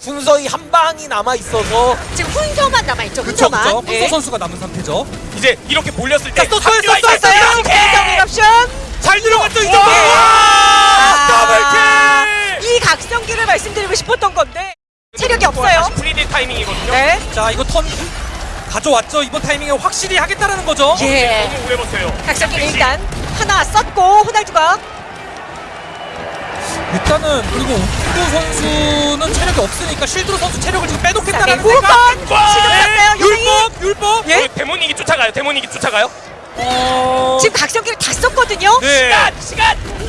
순서의 한 방이 남아 있어서 지금 훈서만 남아 있죠. 그쵸 훈서만. 그쵸 예. 훈서 선수가 남은 상태죠 이제 이렇게 몰렸을 때 자, 썼어요, 합류가 썼어요, 있어요. 썼어요. 김정일 이렇게 옵션. 잘 들어갔죠 이 와! 정도 아, 더블킬! 이 각성기를 말씀드리고 싶었던 건데 체력이 없어요. 다시 프리딜 타이밍이거든요. 네. 자 이거 턴 가져왔죠 이번 타이밍에 확실히 하겠다라는 거죠 예. 너무 오래 버텨요. 각성기를 일단 하나 썼고 호날두가 일단은 그리고 옥구 선수는 체력이 없으니까 실드로 선수 체력을 지금 자, 빼놓겠다는 네, 생각 와! 지금. 유명희. 율법 율법 예? 어, 데모닉이 쫓아가요. 데모닉이 쫓아가요. 어... 지금 각성기를 다 썼거든요. 네. 시간 시간.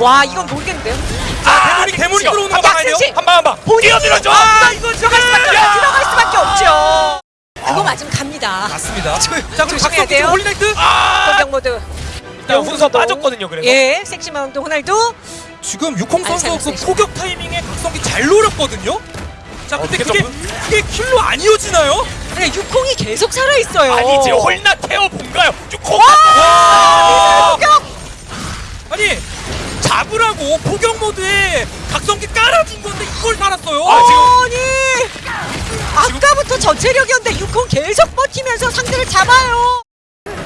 와 이건 모르겠는데요. 자 대문이 대문이 들어오는 거 아, 봐야 돼요 한방 한방. 뛰어들어줘. 아 이거 들어갈 수밖에 없죠. 야! 들어갈 수밖에 없죠. 그거 맞으면 갑니다. 맞습니다 자 그럼 돼요. 홀리나이트 아! 공격 모드. 일단 훈서 빠졌거든요. 그래서. 예, 섹시 마운드 호날두. 지금 육홍 선수 잘 그. 포격 타이밍에 각성기 잘 노렸거든요 자 근데 어떻게 그게? 그게 킬로 안 이어지나요? 그래 육콩이 계속 살아 있어요. 아니지 홀나 태워 본가요? 공격. 아니 잡으라고 포격 모드에 각성기 깔아준 건데 이걸 살았어요. 아, 아니 아까부터 전체력이었는데 육콩 계속 버티면서 상대를 잡아요.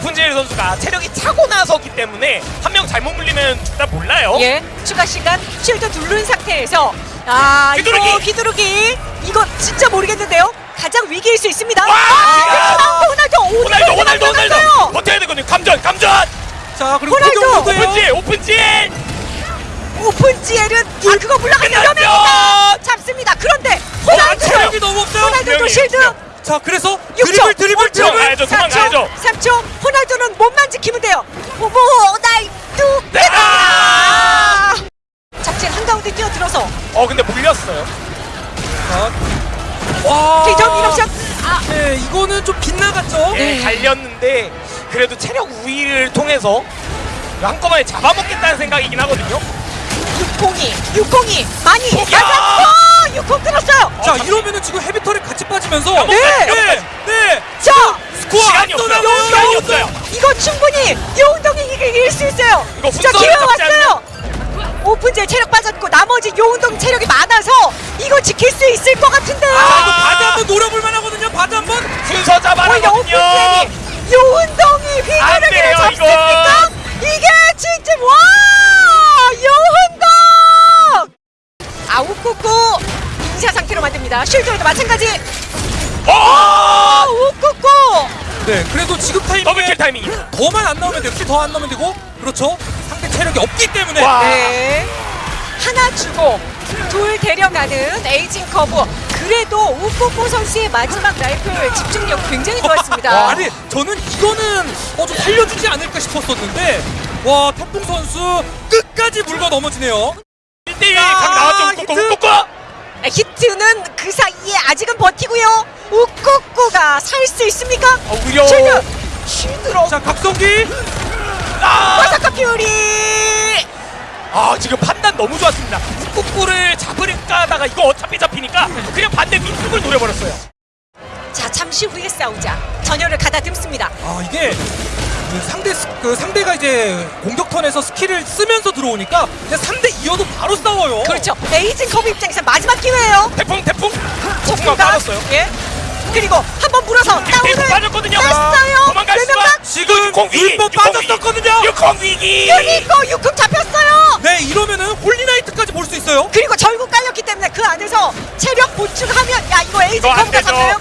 푼지엘 선수가 체력이 차고 나서기 때문에 한 명 잘못 물리면 일단 몰라요. 예, 추가 시간 쉴드 누른 상태에서 아 휘두르기! 이거 휘두르기 이거 진짜 모르겠는데요. 가장 위기일 수 있습니다. 와! 아, 호날두 호날두 호날두 호날두 호날두 버텨야 되거든요. 감전 감전. 자 그리고 호날두! 오픈지엘 오픈지엘. 오픈 지엘은 아 그거 물러가면 끝났죠! 위험합니다. 잡습니다. 그런데 와, 호날두 체력이 너무 없어요. 호날두도 분명. 자 그래서 6초, 드리블 드리블 5초, 드리블. 도망가야죠, 도망가야죠. 4초, 3초. 호날두는 몸만 지키면 돼요. 호날두. 네! 아! 작진 한가운데 뛰어들어서 어 근데 물렸어요. 자, 와. 기정 이럽션. 아, 네 이거는 좀 빗나갔죠. 예, 네. 갈렸는데 그래도 체력 우위를 통해서 한꺼번에 잡아먹겠다는 생각이긴 하거든요. 602, 602 많이 포기야! 맞았어. 60 끊었어요. 자 이러면은 지금 헤비털에 같이 빠지면서 야, 뭐, 네. 네, 네. 자, 스코어 시간이 없어요. 압도나고요. 시간이 없어요. 이거 충분히 요운동이 이길 수 있어요. 이거 자, 훈서를 기회 왔어요. 오픈제 체력 빠졌고 나머지 요운동 체력이 많아서 이거 지킬 수 있을 것 같은데요. 자 이거 바드 한번 노려볼 만하거든요. 바드 한번. 순서. 오픈제니 요운동이 안 휘두르기를 돼요, 잡습니까? 이게 진짜 와 요운동 아우쿠쿠 인사 상태로 만듭니다. 쉴드에도 마찬가지. 어! 아 우쿠쿠 네 그래도 지금 타이밍에 더블킬 타이밍이. 더만 안 나오면 돼요. 킬더안 나오면 되고 그렇죠. 상대 체력이 없기 때문에. 와. 네. 하나 주고 둘 데려가는 에이징 커브. 그래도 우쿠쿠 선수의 마지막 라이플 집중력 굉장히 좋았습니다. 와, 아니 저는 이거는 어, 좀 살려주지 않을까 싶었었는데 와 태풍 선수 끝까지 물고 넘어지네요. 1대1 아, 각 나왔죠. 꾹꾹. 아, 히트는 그 사이에 아직은 버티고요. 우쿠쿠가 살 수 있습니까? 어, 오히려 쉴드! shield로 자 각성기 아! Berserker Fury! 아 지금 판단 너무 좋았습니다. 꾹꾹을 잡으려까 하다가 이거 어차피 잡히니까 그냥 반대 위쪽을 노려버렸어요. 자, 잠시 후에 싸우자. 전열을 가다듬습니다. 아 이게 그 상대 스- 그 상대가 이제 공격 턴에서 스킬을 쓰면서 들어오니까 그냥 3대 2여도 바로 싸워요. 그렇죠. 에이징 커브 입장에서 마지막 기회예요. 태풍 태풍. 태풍만 조금만 빠졌어요. 예. 그리고 한 번 물어서 다운을 빠졌거든요. 뺐어요. 도망갈 수가. 지금 육공 빠졌었거든요. 육공 위기. 유니코 육극 잡혔어요. 네 이러면은 Holy Knight까지 볼 수 있어요. 그리고 절구 깔렸기 때문에 그 안에서 체력 보충하면 야 이거 에이징 커브가. 잡혀요.